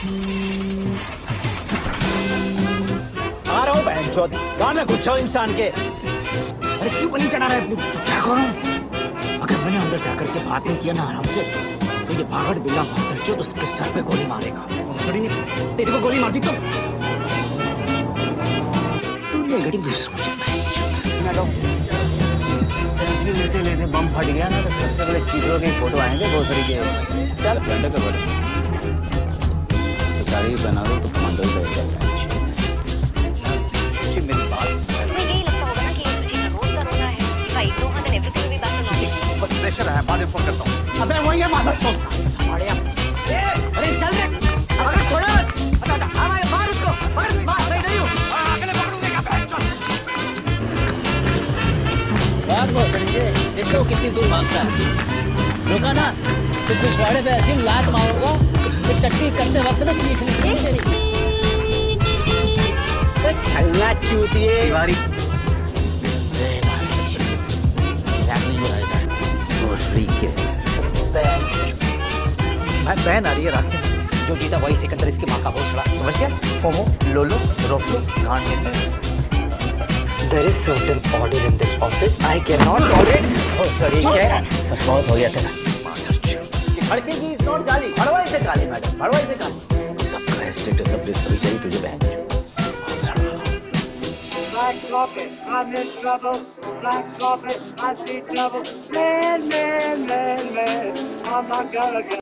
आ रहा हूँ बहन गाना कुछ इंसान के। अरे क्यों बलि चढ़ा रहा है तो? क्या करूँ? अगर मैंने अंदर जाकर के बात नहीं किया ना आराम से तो ये भागड़ बिल्ला तो उसके सर पे गोली मारेगा। ने तेरे को गोली मार दी तो? तू नेगेटिव सोच सेल्फी लेते लेते बम फट गया ना तो सबसे बड़े चीज़ों की फ़ोटो आएँगे भोसड़ी के चल घंटे तो साड़ी बना लो तो कमांडो लगेगा मेरी बात तुम्हें लगता होगा ना कि रोज का भाई नो हद एवरीथिंग भी बात प्रेशर है। बाद में फ़ोन करता हूँ। अबे वही है माधव चौथ साढ़े अरे चल रे। अरे छोड़ो अच्छा अच्छा हाँ भाई मार उसको। मार मार नहीं नहीं हूँ। अगले से देखो कितनी दूर भागता है। रुका ना तो पिछवाड़े पे ऐसी लात मारूँगा। कि करते वक्त ना चीखने से मेरी छलना चूतिए तिवारी बहन आ रही है रात जो जीता वही सिकंदर इसकी माँ का होश हौसला समझ गया? फोमो लोलो रोफलो गांड में There is certain order in this office. I cannot tolerate. Oh, sorry, क्या? बस बहुत हो गया तेरा। की इज़ नॉट गाली भड़वाई से गाली। मैडम भड़वाई से गाली सबका स्टेटस अपडेट करी चाहिए तुझे बहन Black carpet, I'm in trouble. Black carpet, I see trouble. Man, man, man, man, I'm not gonna get.